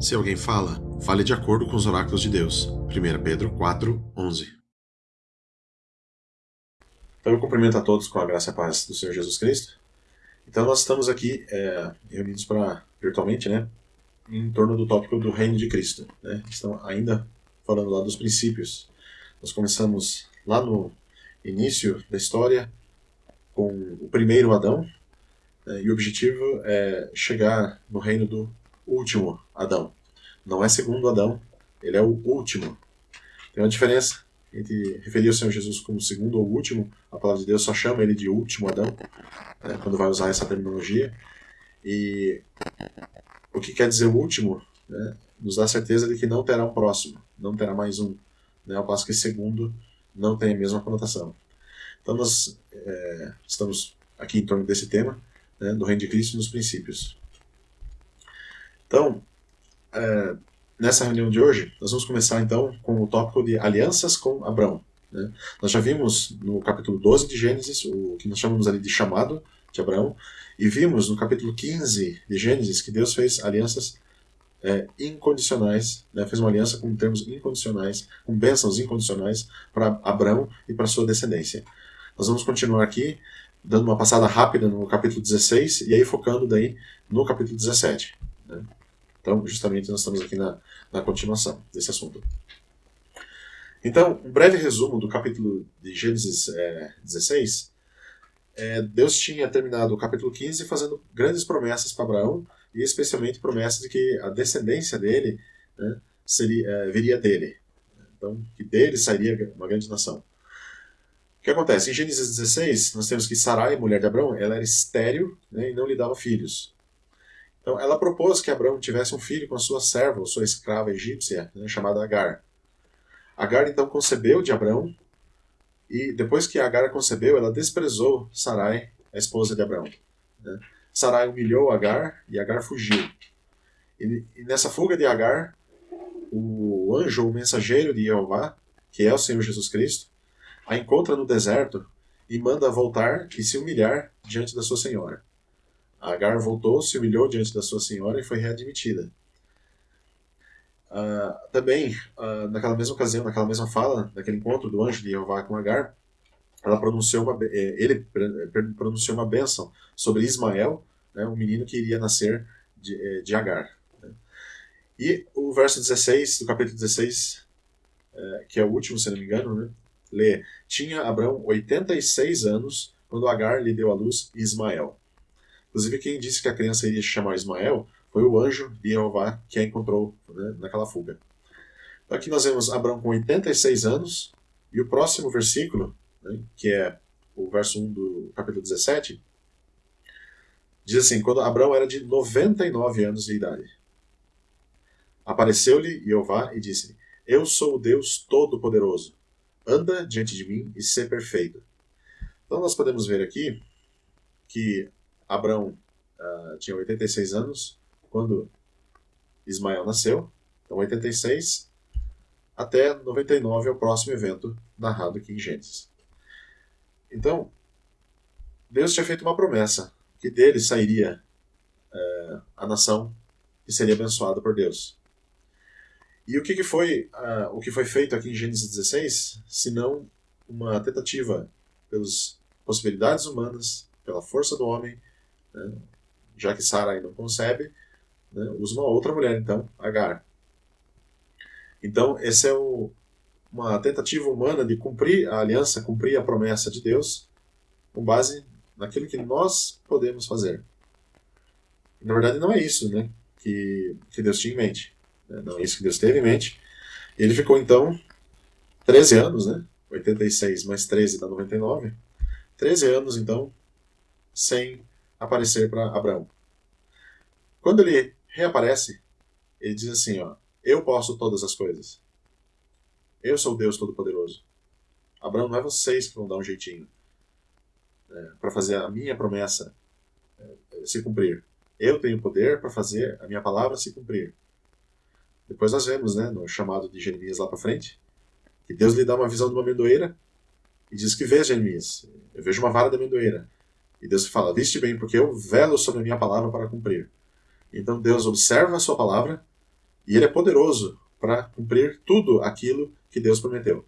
Se alguém fala, fale de acordo com os oráculos de Deus. 1 Pedro 4, 11. Então eu cumprimento a todos com a graça e a paz do Senhor Jesus Cristo. Então nós estamos aqui é, reunidos para virtualmente, né, em torno do tópico do reino de Cristo. Né? Estão ainda falando lá dos princípios. Nós começamos lá no início da história com o primeiro Adão, né, e o objetivo é chegar no reino do último Adão. Não é segundo Adão, ele é o último. Tem uma diferença entre referir o Senhor Jesus como segundo ou último, a palavra de Deus só chama ele de último Adão, né, quando vai usar essa terminologia. E o que quer dizer o último né, nos dá certeza de que não terá um próximo, não terá mais um. Né, ao passo que segundo não tem a mesma conotação. Então nós é, estamos aqui em torno desse tema, né, do reino de Cristo nos princípios. Então, é, nessa reunião de hoje, nós vamos começar então com o tópico de alianças com Abraão. Né? Nós já vimos no capítulo 12 de Gênesis, o que nós chamamos ali de chamado de Abraão, e vimos no capítulo 15 de Gênesis que Deus fez alianças é, incondicionais, né? fez uma aliança com termos incondicionais, com bênçãos incondicionais para Abraão e para sua descendência. Nós vamos continuar aqui, dando uma passada rápida no capítulo 16 e aí focando daí no capítulo 17. Então, justamente, nós estamos aqui na, na continuação desse assunto. Então, um breve resumo do capítulo de Gênesis é, 16. É, Deus tinha terminado o capítulo 15 fazendo grandes promessas para Abraão, e especialmente promessas de que a descendência dele né, seria, é, viria dele. Então, que dele sairia uma grande nação. O que acontece? Em Gênesis 16, nós temos que Sarai, mulher de Abraão, ela era estéril né, e não lhe dava filhos. Então, ela propôs que Abraão tivesse um filho com a sua serva, sua escrava egípcia, né, chamada Agar. Agar então concebeu de Abraão, e depois que Agar concebeu, ela desprezou Sarai, a esposa de Abraão. Né? Sarai humilhou Agar e Agar fugiu. E, e nessa fuga de Agar, o anjo, o mensageiro de Jeová, que é o Senhor Jesus Cristo, a encontra no deserto e manda voltar e se humilhar diante da sua senhora. Agar voltou, se humilhou diante da sua senhora e foi readmitida. Uh, também, uh, naquela mesma ocasião, naquela mesma fala, naquele encontro do anjo de Jeová com Agar, ela pronunciou uma, eh, ele pronunciou uma bênção sobre Ismael, né, um menino que iria nascer de, eh, de Agar. Né. E o verso 16, do capítulo 16, é, que é o último, se não me engano, né, lê: Tinha Abraão 86 anos quando Agar lhe deu à luz Ismael. Inclusive, quem disse que a criança iria chamar Ismael foi o anjo de Jeová que a encontrou né, naquela fuga. Então, aqui nós vemos Abraão com 86 anos, e o próximo versículo, né, que é o verso 1 do capítulo 17, diz assim: Quando Abraão era de 99 anos de idade, apareceu-lhe Jeová e disse: Eu sou o Deus Todo-Poderoso, anda diante de mim e ser perfeito. Então nós podemos ver aqui que Abraão uh, tinha 86 anos quando Ismael nasceu, então 86 até 99 é o próximo evento narrado aqui em Gênesis. Então, Deus tinha feito uma promessa que dele sairia uh, a nação que seria abençoada por Deus. E o que, que foi uh, o que foi feito aqui em Gênesis 16, se não uma tentativa pelas possibilidades humanas, pela força do homem, né? já que Sarai não concebe, né? usa uma outra mulher, então, Agar. Então, essa é o, uma tentativa humana de cumprir a aliança, cumprir a promessa de Deus, com base naquilo que nós podemos fazer. Na verdade, não é isso né, que, que Deus tinha em mente. Né? Não é isso que Deus teve em mente. Ele ficou, então, 13 anos, né? 86 mais 13 dá 99. 13 anos, então, sem aparecer para Abraão. Quando ele reaparece, ele diz assim: ó, Eu posso todas as coisas. Eu sou Deus Todo-Poderoso. Abraão, não é vocês que vão dar um jeitinho é, para fazer a minha promessa é, se cumprir. Eu tenho poder para fazer a minha palavra se cumprir. Depois nós vemos, né, no chamado de Jeremias lá para frente, que Deus lhe dá uma visão de uma amendoeira e diz que vê Jeremias, eu vejo uma vara de amendoeira. E Deus fala: Viste bem, porque eu velo sobre a minha palavra para cumprir. Então Deus observa a sua palavra E ele é poderoso para cumprir tudo aquilo que Deus prometeu.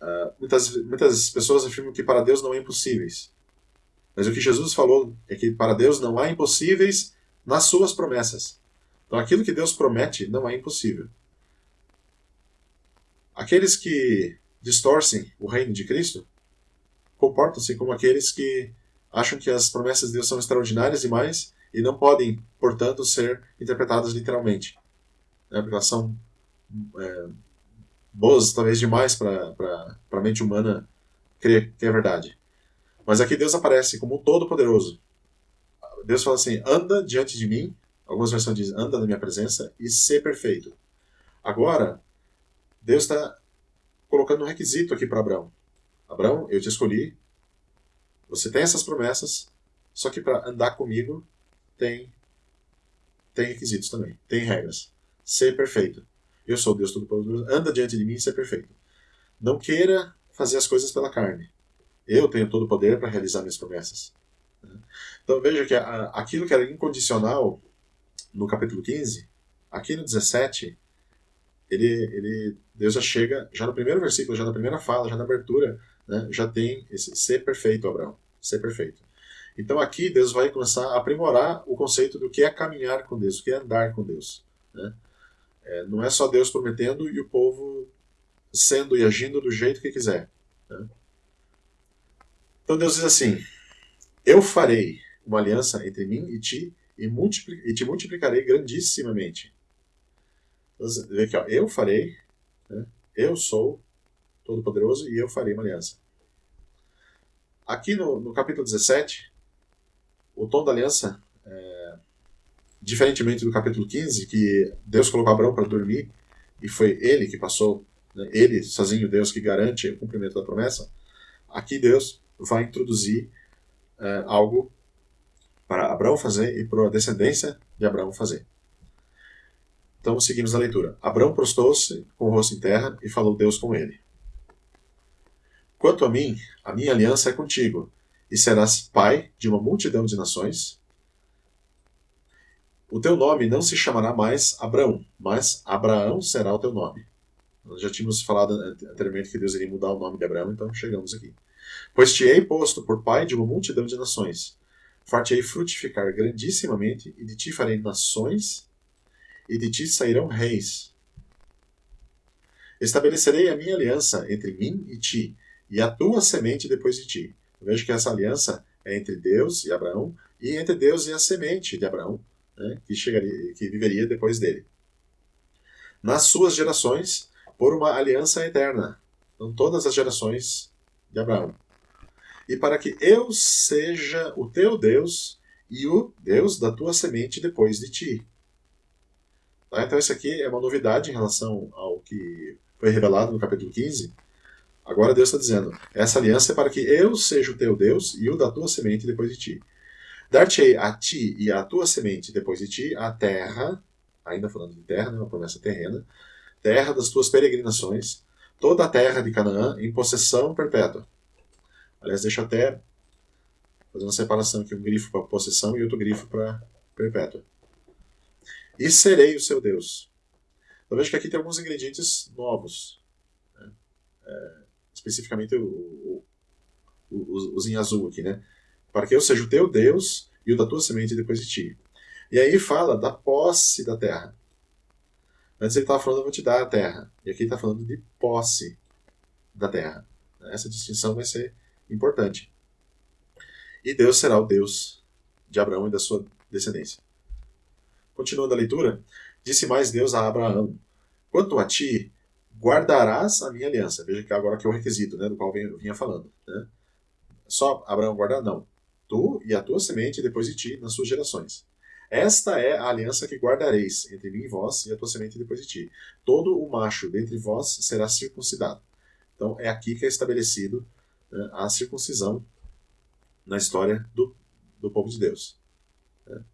Uh, muitas, muitas pessoas afirmam que para Deus não há impossíveis. Mas o que Jesus falou é que para Deus não há impossíveis nas suas promessas. Então aquilo que Deus promete não é impossível. Aqueles que distorcem o reino de Cristo comportam-se como aqueles que acham que as promessas de Deus são extraordinárias demais e não podem, portanto, ser interpretadas literalmente. Né? Porque elas são é, boas, talvez demais para a mente humana crer que é verdade. Mas aqui Deus aparece como todo-poderoso. Deus fala assim: anda diante de mim. Algumas versões dizem: anda na minha presença e ser perfeito. Agora, Deus está colocando um requisito aqui para Abraão. Abraão, eu te escolhi. Você tem essas promessas, só que para andar comigo tem tem requisitos também, tem regras. Ser perfeito. Eu sou Deus Todo-Poderoso. Anda diante de mim e ser perfeito. Não queira fazer as coisas pela carne. Eu tenho todo o poder para realizar minhas promessas. Então veja que aquilo que era incondicional no capítulo 15, aqui no 17, ele, ele, Deus já chega, já no primeiro versículo, já na primeira fala, já na abertura, né, já tem esse ser perfeito, Abraão, ser perfeito. Então aqui Deus vai começar a aprimorar o conceito do que é caminhar com Deus, o que é andar com Deus. Né? É, não é só Deus prometendo e o povo sendo e agindo do jeito que quiser. Né? Então Deus diz assim: Eu farei uma aliança entre mim e ti e, e te multiplicarei grandissimamente. Então, aqui, ó, eu farei, né? eu sou todo-poderoso e eu farei uma aliança. Aqui no, no, capítulo 17, o tom da aliança, é, diferentemente do capítulo 15, que Deus colocou Abraão para dormir e foi ele que passou, né, ele sozinho, Deus que garante o cumprimento da promessa, aqui Deus vai introduzir é, algo para Abraão fazer e para a descendência de Abraão fazer. Então seguimos a leitura. Abraão prostou-se com o rosto em terra e falou Deus com ele. Quanto a mim, a minha aliança é contigo, e serás pai de uma multidão de nações. O teu nome não se chamará mais Abraão, mas Abraão será o teu nome. Nós já tínhamos falado anteriormente que Deus iria mudar o nome de Abraão, então chegamos aqui. Pois te hei posto por pai de uma multidão de nações. Far-te-ei frutificar grandissimamente, e de ti farei nações, e de ti sairão reis. Estabelecerei a minha aliança entre mim e ti, e a tua semente depois de ti. Eu vejo que essa aliança é entre Deus e Abraão, e entre Deus e a semente de Abraão, né, que, chegaria, que viveria depois dele. Nas suas gerações, por uma aliança eterna. Então, todas as gerações de Abraão. E para que eu seja o teu Deus e o Deus da tua semente depois de ti. Tá? Então, isso aqui é uma novidade em relação ao que foi revelado no capítulo 15. Agora Deus está dizendo: essa aliança é para que eu seja o teu Deus e o da tua semente depois de ti. Dar-te-ei a ti e à tua semente depois de ti a terra, ainda falando de terra, né, uma promessa terrena, terra das tuas peregrinações, toda a terra de Canaã em possessão perpétua. Aliás, deixa até fazer uma separação aqui, um grifo para possessão e outro grifo para perpétua e serei o seu Deus. Então veja que aqui tem alguns ingredientes novos. Né? É, especificamente o, o, os em azul aqui, né? Para que eu seja o teu Deus e o da tua semente depois de ti. E aí fala da posse da terra. Antes ele estava falando, eu vou te dar a terra. E aqui ele está falando de posse da terra. Essa distinção vai ser importante. E Deus será o Deus de Abraão e da sua descendência. Continuando a leitura, disse mais Deus a Abraão: Quanto a ti, guardarás a minha aliança. Veja que agora que é o requisito, né, do qual eu vinha falando. Né? Só Abraão guardar? Não. Tu e a tua semente depois de ti, nas suas gerações. Esta é a aliança que guardareis entre mim e vós e a tua semente depois de ti. Todo o macho dentre vós será circuncidado. Então é aqui que é estabelecido né, a circuncisão na história do, do povo de Deus. Né?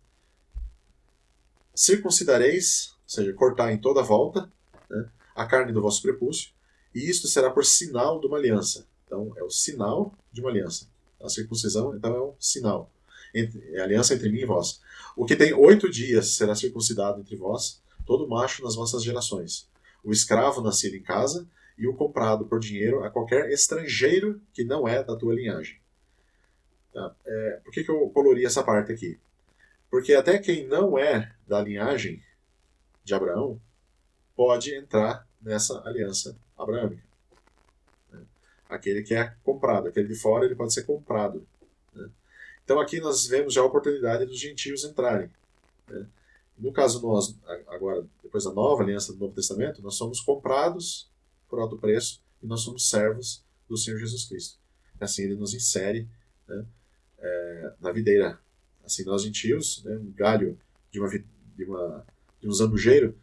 circuncidareis, ou seja, cortar em toda volta, né, a carne do vosso prepúcio, e isto será por sinal de uma aliança. Então, é o sinal de uma aliança. A circuncisão, então, é um sinal. É a aliança entre mim e vós. O que tem oito dias será circuncidado entre vós, todo macho nas vossas gerações, o escravo nascido em casa e o comprado por dinheiro a qualquer estrangeiro que não é da tua linhagem. Tá? É, por que, que eu colori essa parte aqui? Porque até quem não é da linhagem de Abraão pode entrar nessa aliança abraâmica. Né? Aquele que é comprado, aquele de fora, ele pode ser comprado. Né? Então aqui nós vemos já a oportunidade dos gentios entrarem. Né? No caso nós, agora, depois da nova aliança do Novo Testamento, nós somos comprados por alto preço e nós somos servos do Senhor Jesus Cristo. Assim ele nos insere é, na videira. Assim nós gentios, um galho de uma, de uma de um zambujeiro,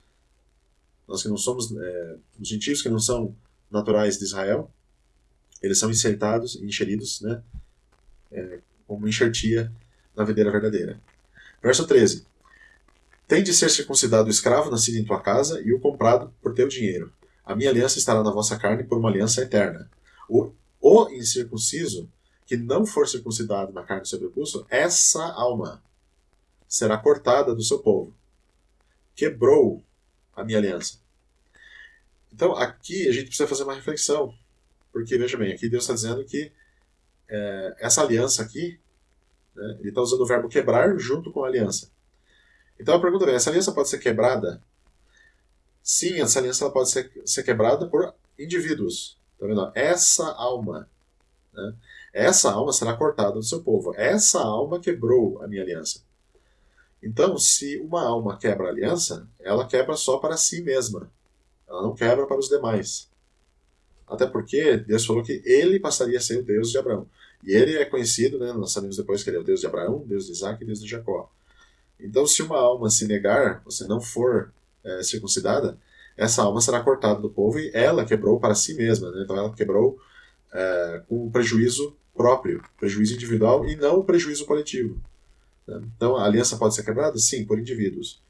nós que não somos, é, os gentios que não são naturais de Israel, eles são insertados, encheridos, né, é, como enxertia na videira verdadeira. Verso 13. Tem de ser circuncidado o escravo nascido em tua casa e o comprado por teu dinheiro. A minha aliança estará na vossa carne por uma aliança eterna. O, o incircunciso, que não for circuncidado na carne sobre o pulso, essa alma será cortada do seu povo. Quebrou a minha aliança. Então, aqui a gente precisa fazer uma reflexão. Porque, veja bem, aqui Deus está dizendo que é, essa aliança aqui, né, ele está usando o verbo quebrar junto com a aliança. Então a pergunta é: essa aliança pode ser quebrada? Sim, essa aliança pode ser, ser quebrada por indivíduos. Tá vendo? Essa alma. Né? Essa alma será cortada do seu povo. Essa alma quebrou a minha aliança. Então, se uma alma quebra a aliança, ela quebra só para si mesma. Ela não quebra para os demais. Até porque Deus falou que ele passaria a ser o Deus de Abraão. E ele é conhecido, né, nós sabemos depois que ele é o Deus de Abraão, Deus de Isaac e Deus de Jacó. Então, se uma alma se negar, você não for é, circuncidada, essa alma será cortada do povo e ela quebrou para si mesma. Né? Então, ela quebrou é, com prejuízo próprio, prejuízo individual e não prejuízo coletivo. Então, a aliança pode ser quebrada? Sim, por indivíduos.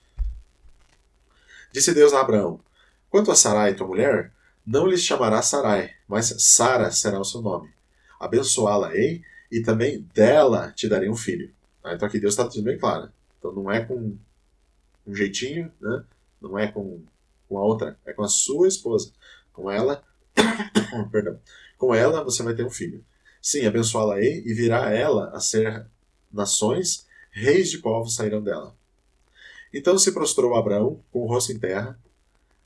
Disse Deus a Abraão: Quanto a Sarai, tua mulher, não lhes chamará Sarai, mas Sara será o seu nome. Abençoá-la-ei e também dela te darei um filho. Ah, então aqui Deus está tudo bem claro. Então não é com um jeitinho, né? não é com, com a outra, é com a sua esposa. Com ela, perdão, com ela você vai ter um filho. Sim, abençoá-la-ei e virá ela a ser nações, reis de povos sairão dela. Então se prostrou Abraão com o rosto em terra,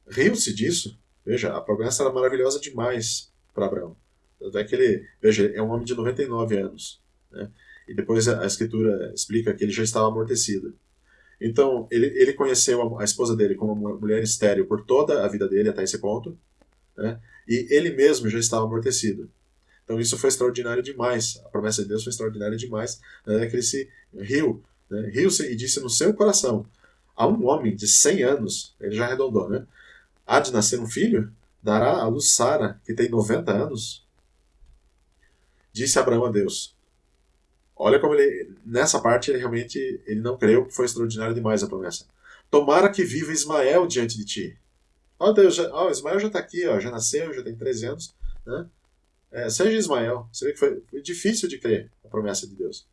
riu-se disso. Veja, a promessa era maravilhosa demais para Abraão. Tanto é que ele, veja, é um homem de 99 anos. Né? E depois a, escritura explica que ele já estava amortecido. Então, ele, ele conheceu a, esposa dele como uma mulher estéril por toda a vida dele até esse ponto, né? e ele mesmo já estava amortecido. Então, isso foi extraordinário demais. A promessa de Deus foi extraordinária demais. Né? Que ele se riu, né? riu-se e disse no seu coração: a um homem de 100 anos, ele já arredondou, né? Há de nascer um filho? Dará a luz Sara, que tem 90 anos? Disse Abraão a Deus: Olha como ele, nessa parte, ele realmente ele não creu, foi extraordinário demais a promessa. Tomara que viva Ismael diante de ti. Ó Deus, já, oh, Ismael já está aqui, ó, já nasceu, já tem 13 anos. Né? É, seja Ismael. Você vê que foi, foi difícil de crer a promessa de Deus.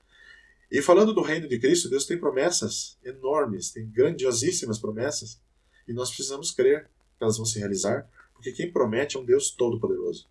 E falando do reino de Cristo, Deus tem promessas enormes, tem grandiosíssimas promessas, e nós precisamos crer que elas vão se realizar, porque quem promete é um Deus todo-poderoso.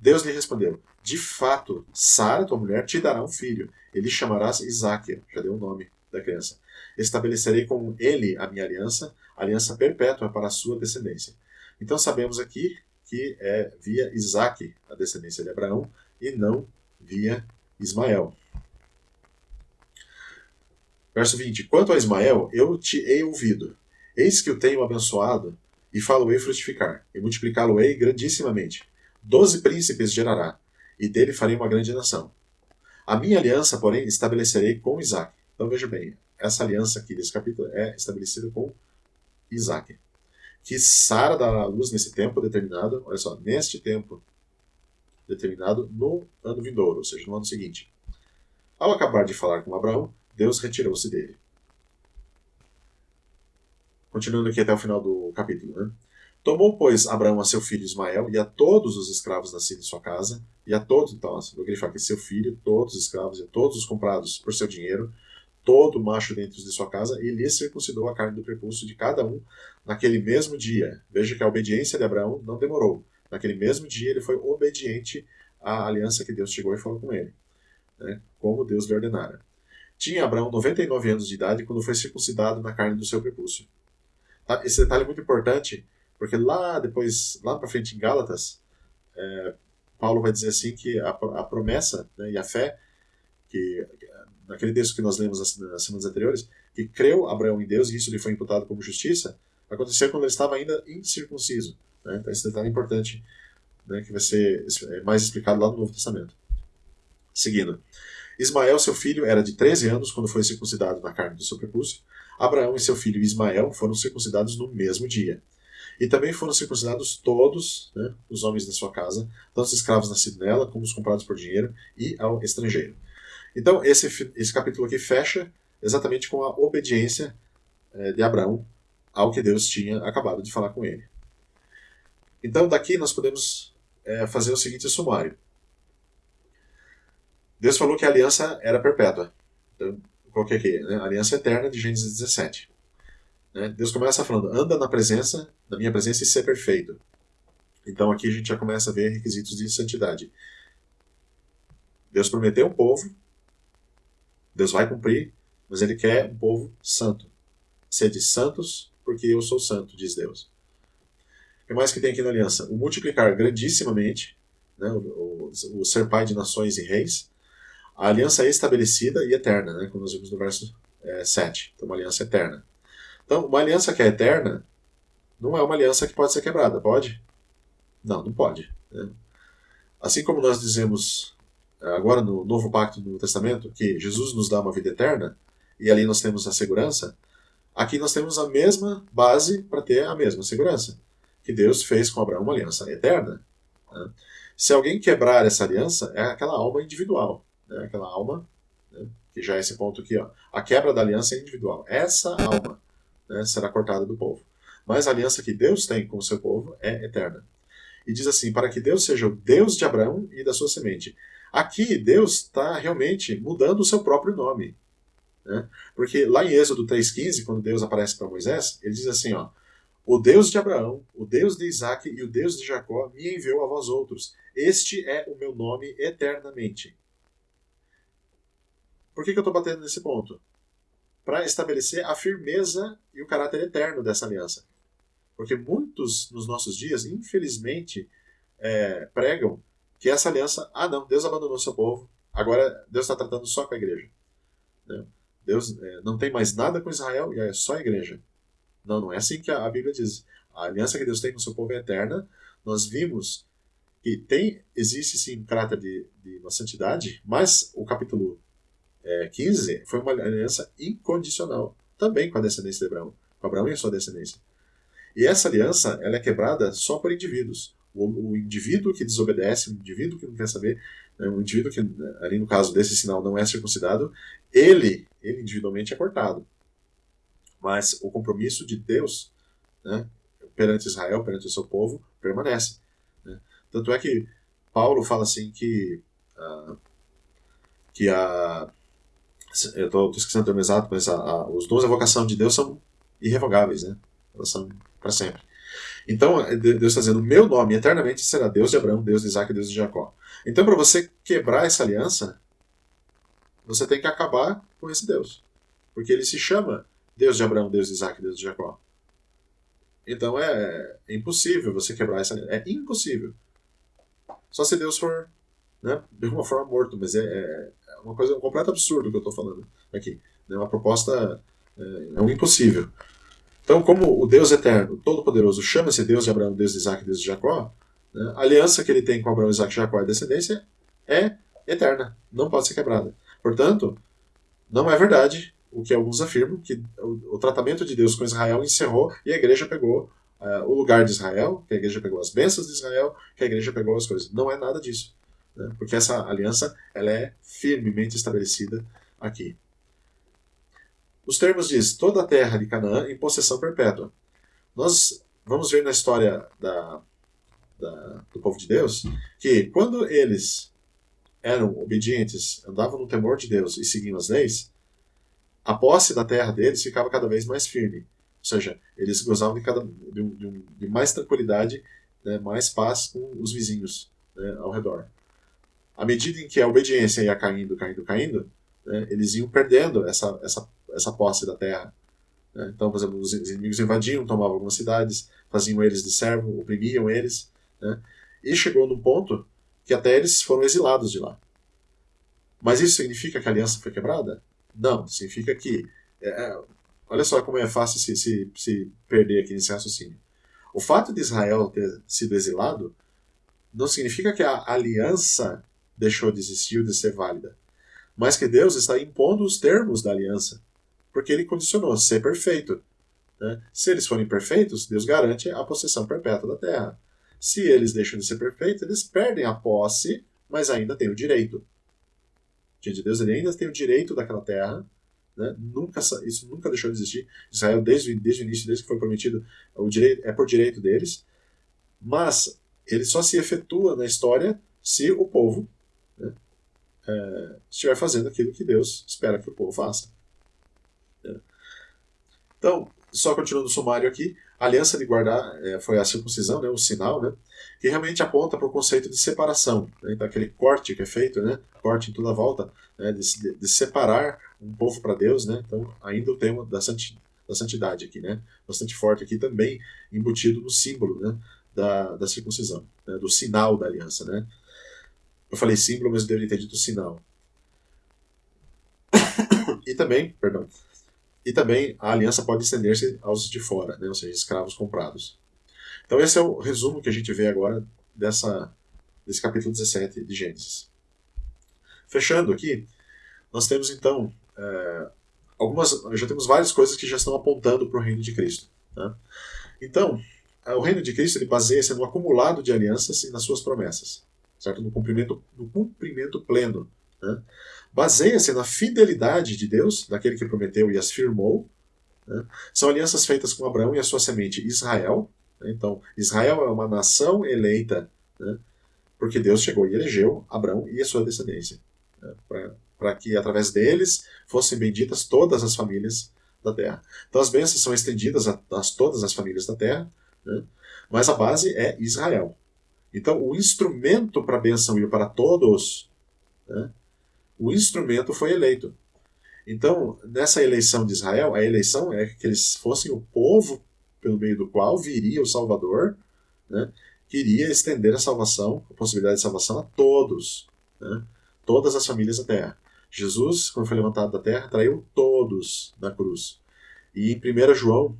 Deus lhe respondeu: De fato, Sara, tua mulher, te dará um filho. Ele chamarás Isaque, já deu o nome da criança. Estabelecerei com ele a minha aliança, aliança perpétua para a sua descendência. Então sabemos aqui que é via Isaque a descendência de Abraão e não via Ismael. Verso 20: Quanto a Ismael, eu te hei ouvido. Eis que o tenho abençoado, e falo-ei frutificar, e multiplicá-lo-ei grandissimamente. Doze príncipes gerará, e dele farei uma grande nação. A minha aliança, porém, estabelecerei com Isaac. Então veja bem, essa aliança aqui desse capítulo é estabelecida com Isaac. Que Sara dará à luz nesse tempo determinado, olha só, neste tempo determinado no ano vindouro, ou seja, no ano seguinte. Ao acabar de falar com Abraão, Deus retirou-se dele. Continuando aqui até o final do capítulo, né? Tomou, pois, Abraão a seu filho Ismael e a todos os escravos nascidos em sua casa, e a todos, então, vou grifar aqui, seu filho, todos os escravos e todos os comprados por seu dinheiro, todo macho dentro de sua casa, e lhe circuncidou a carne do prepúcio de cada um naquele mesmo dia. Veja que a obediência de Abraão não demorou. Naquele mesmo dia ele foi obediente à aliança que Deus chegou e falou com ele, né, como Deus lhe ordenara. Tinha Abraão 99 anos de idade quando foi circuncidado na carne do seu prepúcio. Tá? Esse detalhe é muito importante, porque lá depois, lá para frente em Gálatas, é, Paulo vai dizer assim que a, a promessa né, e a fé, que naquele texto que nós lemos nas, nas semanas anteriores, que creu Abraão em Deus e isso lhe foi imputado como justiça, aconteceu quando ele estava ainda incircunciso. Né? Então esse detalhe é importante, né, que vai ser é mais explicado lá no Novo Testamento. Seguindo. Ismael, seu filho, era de 13 anos quando foi circuncidado na carne do seu prepúcio. Abraão e seu filho Ismael foram circuncidados no mesmo dia. E também foram circuncidados todos né, os homens da sua casa, tanto os escravos nascidos nela, como os comprados por dinheiro e ao estrangeiro. Então, esse, esse capítulo aqui fecha exatamente com a obediência é, de Abraão ao que Deus tinha acabado de falar com ele. Então, daqui nós podemos é, fazer o seguinte sumário. Deus falou que a aliança era perpétua. Então, coloquei aqui, né? aliança eterna de Gênesis 17. Né? Deus começa falando, anda na presença, na minha presença e ser perfeito. Então aqui a gente já começa a ver requisitos de santidade. Deus prometeu um povo, Deus vai cumprir, mas ele quer um povo santo. Sede santos, porque eu sou santo, diz Deus. O que mais que tem aqui na aliança? O multiplicar grandissimamente, né? o, o, o ser pai de nações e reis, a aliança é estabelecida e eterna, né? como nós vimos no verso é, 7. Então, uma aliança eterna. Então, uma aliança que é eterna não é uma aliança que pode ser quebrada, pode? Não, não pode. Né? Assim como nós dizemos agora no Novo Pacto do Testamento que Jesus nos dá uma vida eterna, e ali nós temos a segurança, aqui nós temos a mesma base para ter a mesma segurança. Que Deus fez com Abraão uma aliança eterna. Né? Se alguém quebrar essa aliança, é aquela alma individual né, aquela alma, né, que já é esse ponto aqui, ó, a quebra da aliança é individual. Essa alma né, será cortada do povo. Mas a aliança que Deus tem com o seu povo é eterna. E diz assim: para que Deus seja o Deus de Abraão e da sua semente. Aqui Deus está realmente mudando o seu próprio nome. Né? Porque lá em Êxodo 3,15, quando Deus aparece para Moisés, ele diz assim: ó, o Deus de Abraão, o Deus de Isaac e o Deus de Jacó me enviou a vós outros. Este é o meu nome eternamente. Por que, que eu estou batendo nesse ponto? Para estabelecer a firmeza e o caráter eterno dessa aliança. Porque muitos nos nossos dias, infelizmente, é, pregam que essa aliança, ah não, Deus abandonou seu povo, agora Deus está tratando só com a igreja. Né? Deus é, não tem mais nada com Israel e é só a igreja. Não, não é assim que a, Bíblia diz. A aliança que Deus tem com o seu povo é eterna. Nós vimos que tem, existe sim caráter de, de uma santidade, mas o capítulo é, 15 foi uma aliança incondicional, também com a descendência de Abraão, com Abraão e a sua descendência. E essa aliança ela é quebrada só por indivíduos. O, o indivíduo que desobedece, o indivíduo que não quer saber, né, o indivíduo que, ali no caso desse sinal, não é circuncidado, ele, ele individualmente é cortado. Mas o compromisso de Deus né, perante Israel, perante o seu povo, permanece. Né? Tanto é que Paulo fala assim que, uh, que a, eu estou esquecendo o termo exato, mas a, a, os dons da vocação de Deus são irrevogáveis, né? Elas são para sempre. Então, é, Deus está dizendo: meu nome eternamente será Deus de Abraão, Deus de Isaac Deus de Jacó. Então, para você quebrar essa aliança, você tem que acabar com esse Deus. Porque ele se chama Deus de Abraão, Deus de Isaac Deus de Jacó. Então é, é impossível você quebrar essa aliança. É impossível. Só se Deus for né, de alguma forma morto, mas é, é, é uma coisa um completo absurdo que eu estou falando aqui. É uma proposta, é, é, um impossível. Então, como o Deus eterno, todo-poderoso, chama-se Deus de Abraão, Deus de Isaac Deus de Jacó, né, a aliança que ele tem com Abraão, Isaac, Jacó e descendência é eterna, não pode ser quebrada. Portanto, não é verdade o que alguns afirmam, que o, o tratamento de Deus com Israel encerrou e a igreja pegou uh, o lugar de Israel, que a igreja pegou as bênçãos de Israel, que a igreja pegou as coisas. Não é nada disso né? porque essa aliança ela é firmemente estabelecida aqui. Os termos diz toda a terra de Canaã em possessão perpétua. Nós vamos ver na história da, da, do povo de Deus que quando eles eram obedientes, andavam no temor de Deus e seguiam as leis, a posse da terra deles ficava cada vez mais firme. Ou seja, eles gozavam de, cada, de, de, de mais tranquilidade, né, mais paz com os vizinhos né, ao redor. À medida em que a obediência ia caindo, caindo, caindo, né, eles iam perdendo essa, essa, essa posse da terra. Né? Então, por exemplo, os inimigos invadiam, tomavam algumas cidades, faziam eles de servo, oprimiam eles. Né? E chegou num ponto que até eles foram exilados de lá. Mas isso significa que a aliança foi quebrada? Não, significa que. É, é, olha só como é fácil se, se, se perder aqui nesse raciocínio. O fato de Israel ter sido exilado não significa que a aliança deixou de existir ou de ser válida, mas que Deus está impondo os termos da aliança, porque ele condicionou ser perfeito. Né? Se eles forem perfeitos, Deus garante a possessão perpétua da terra. Se eles deixam de ser perfeitos, eles perdem a posse, mas ainda têm o direito diante de Deus, ele ainda tem o direito daquela terra. Né? Nunca, isso nunca deixou de existir. Israel, desde, desde o início, desde que foi prometido, o direito, é por direito deles. Mas ele só se efetua na história se o povo né, é, estiver fazendo aquilo que Deus espera que o povo faça. Então, só continuando o sumário aqui, a aliança de guardar é, foi a circuncisão, né, o sinal, né, que realmente aponta para o conceito de separação, né, daquele corte que é feito, né, corte em toda volta, né, de, de, separar um povo para Deus, né, então ainda o tema da, santi, da santidade aqui, né, bastante forte aqui também, embutido no símbolo né, da, da circuncisão, né, do sinal da aliança. Né. Eu falei símbolo, mas eu deveria ter dito sinal. e também, perdão, e também a aliança pode estender-se aos de fora, né, ou seja, escravos comprados. Então esse é o resumo que a gente vê agora dessa, desse capítulo 17 de Gênesis. Fechando aqui, nós temos então é, algumas, já temos várias coisas que já estão apontando para o reino de Cristo. Tá? Então, é, o reino de Cristo ele baseia-se no acumulado de alianças e nas suas promessas, certo? No cumprimento, no cumprimento pleno né? Baseia-se na fidelidade de Deus, daquele que prometeu e as firmou. Né? São alianças feitas com Abraão e a sua semente Israel. Né? Então, Israel é uma nação eleita, né? porque Deus chegou e elegeu Abraão e a sua descendência, né? para que através deles fossem benditas todas as famílias da terra. Então, as bênçãos são estendidas a, a todas as famílias da terra, né? mas a base é Israel. Então, o instrumento para a bênção ir para todos né, o instrumento foi eleito. Então, nessa eleição de Israel, a eleição é que eles fossem o povo pelo meio do qual viria o Salvador, né, que iria estender a salvação, a possibilidade de salvação a todos, né, todas as famílias da terra. Jesus, quando foi levantado da terra, traiu todos na cruz. E em 1 João,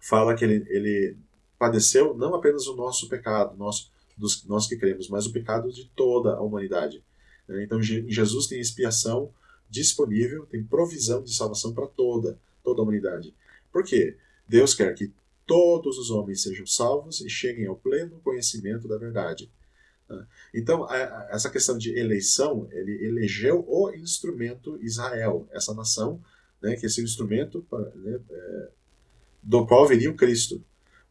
fala que ele, ele padeceu não apenas o nosso pecado, nosso, dos, nós que cremos, mas o pecado de toda a humanidade. Então, Jesus tem expiação disponível, tem provisão de salvação para toda, toda a humanidade. Por quê? Deus quer que todos os homens sejam salvos e cheguem ao pleno conhecimento da verdade. Né? Então, essa questão de eleição, ele elegeu o instrumento Israel, essa nação, né, que esse instrumento né, é, do qual viria o Cristo.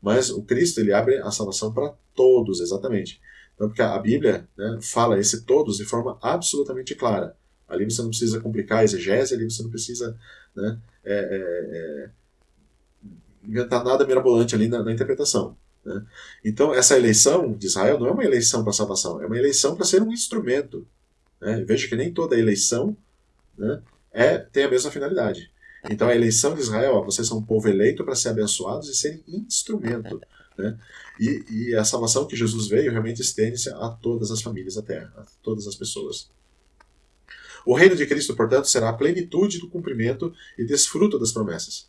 Mas o Cristo ele abre a salvação para todos, exatamente. Então, porque a Bíblia né, fala esse todos de forma absolutamente clara. Ali você não precisa complicar a exegese, ali você não precisa né, é, é, é inventar nada mirabolante ali na, na interpretação. Né? Então, essa eleição de Israel não é uma eleição para salvação, é uma eleição para ser um instrumento. Né? Veja que nem toda eleição né, é, tem a mesma finalidade. Então, a eleição de Israel, ó, vocês são um povo eleito para ser abençoados e serem instrumento. Né? E, e a salvação que Jesus veio realmente estende-se a todas as famílias da terra, a todas as pessoas. O reino de Cristo, portanto, será a plenitude do cumprimento e desfruto das promessas.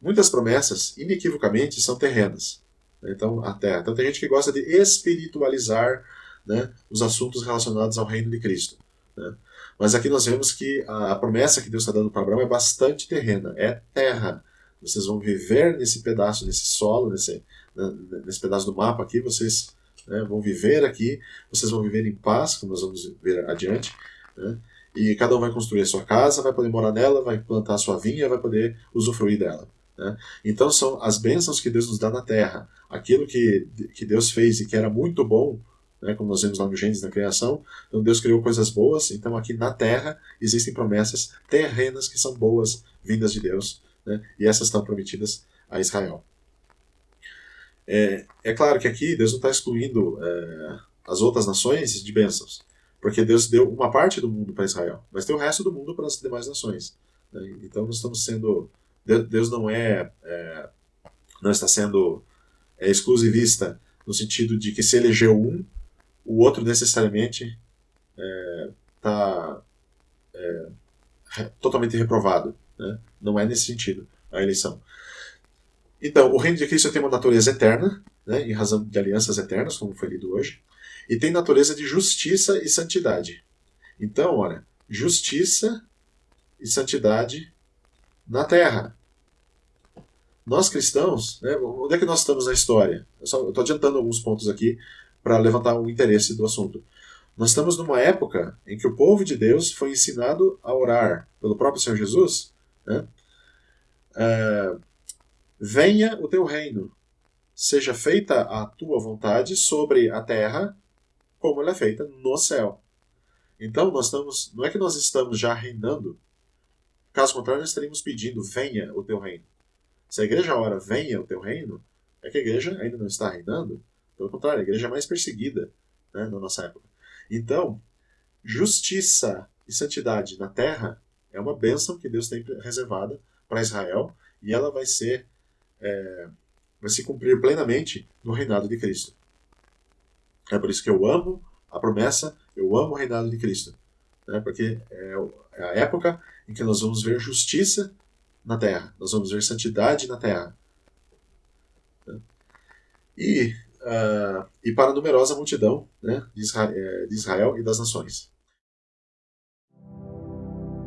Muitas promessas, inequivocamente, são terrenas. Né? Então, a terra. Então, tem gente que gosta de espiritualizar né, os assuntos relacionados ao reino de Cristo. Né? Mas aqui nós vemos que a, a promessa que Deus está dando para Abraão é bastante terrena, é terra. Vocês vão viver nesse pedaço, nesse solo, nesse, nesse pedaço do mapa aqui, vocês né, vão viver aqui, vocês vão viver em paz, como nós vamos ver adiante, né, e cada um vai construir a sua casa, vai poder morar nela, vai plantar a sua vinha, vai poder usufruir dela. Né? Então são as bênçãos que Deus nos dá na terra, aquilo que, que Deus fez e que era muito bom, né, como nós vemos lá no Gênesis, na criação. Então Deus criou coisas boas, então aqui na terra existem promessas terrenas que são boas, vindas de Deus, né, e essas estão prometidas a Israel. É, é claro que aqui Deus não está excluindo é, as outras nações de bênçãos, porque Deus deu uma parte do mundo para Israel, mas tem o resto do mundo para as demais nações. Né? Então nós estamos sendo. Deus não é, é não está sendo é, exclusivista no sentido de que se elegeu um, o outro necessariamente está é, é, totalmente reprovado. Né? Não é nesse sentido a eleição. Então, o reino de Cristo tem uma natureza eterna, né, em razão de alianças eternas, como foi lido hoje, e tem natureza de justiça e santidade. Então, olha, justiça e santidade na terra. Nós cristãos, né, onde é que nós estamos na história? Eu estou adiantando alguns pontos aqui para levantar o interesse do assunto. Nós estamos numa época em que o povo de Deus foi ensinado a orar pelo próprio Senhor Jesus. Né? É, Venha o teu reino, seja feita a tua vontade sobre a terra, como ela é feita no céu. Então, nós estamos, não é que nós estamos já reinando. Caso contrário, nós estaríamos pedindo: venha o teu reino. Se a igreja ora, venha o teu reino, é que a igreja ainda não está reinando. Pelo contrário, a igreja é mais perseguida né, na nossa época. Então, justiça e santidade na terra é uma bênção que Deus tem reservada para Israel e ela vai ser é, vai se cumprir plenamente no reinado de Cristo. É por isso que eu amo a promessa, eu amo o reinado de Cristo. Né? Porque é, é a época em que nós vamos ver justiça na terra, nós vamos ver santidade na terra. E, uh, e para a numerosa multidão né, de, Israel, é, de Israel e das nações.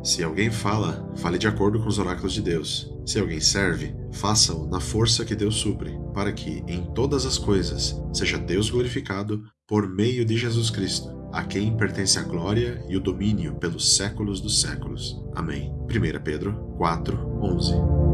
Se alguém fala, fale de acordo com os oráculos de Deus. Se alguém serve, faça-o na força que Deus supre, para que, em todas as coisas, seja Deus glorificado por meio de Jesus Cristo, a quem pertence a glória e o domínio pelos séculos dos séculos. Amém. 1 Pedro 4, 11